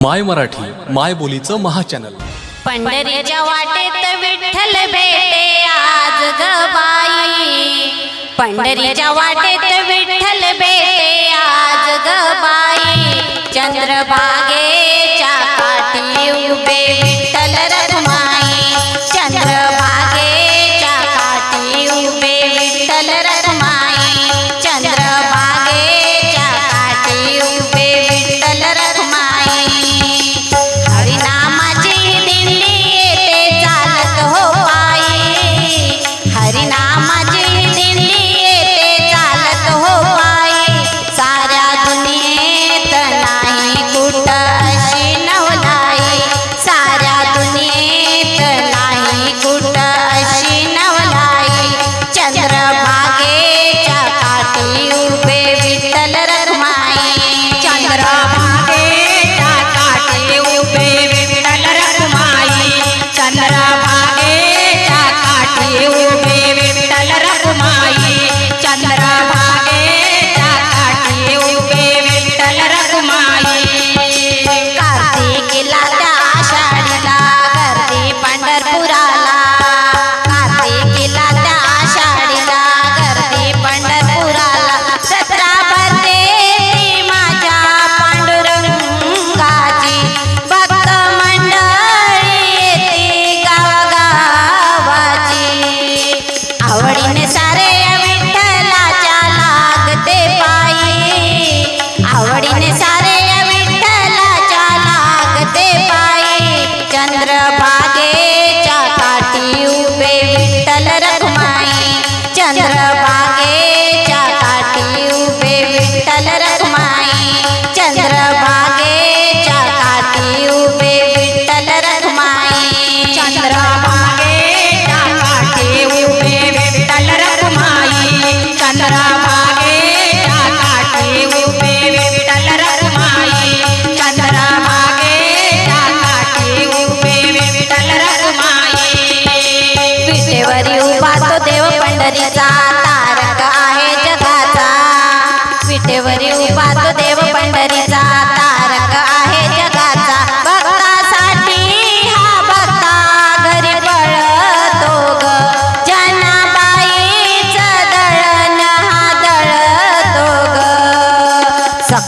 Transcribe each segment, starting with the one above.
माय मराठी माय बोलीचं महाचॅनल. पंढरीच्या वाटेत विठ्ठल भेटे आज गबाई पंढरीच्या वाटेत विठ्ठल भेटे आज गबाई चंद्रभागे चंद्रभागेच्या काठी उभे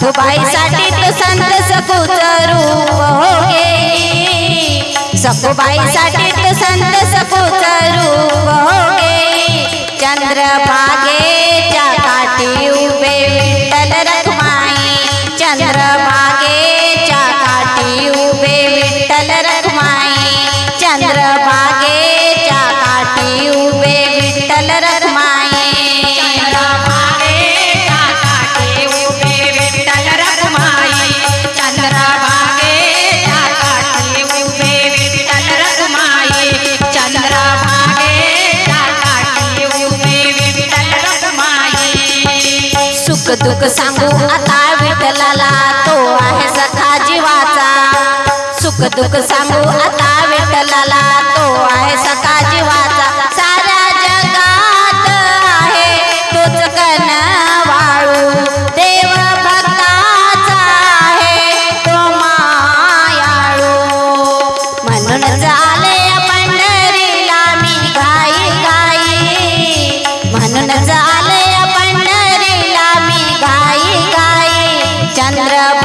सखुबाईसाठी तू संत सकूच रूप हो गे सखुबाईसाठी तू संत सकूच रूप हो चंद्र भागेच्या काठी उभे विठ्ठल रखमाई. चंद्र भागेच्या काठी उभे विठ्ठल रखमाई. चंद्र भागेच्या काठी उभे विठ्ठल रख सुख सांगू आता विठ्ठलाला तो आहे सखा जीवाचा. सुख दुःख सांगू आता विठ्ठलाला ಚಂದ್ರ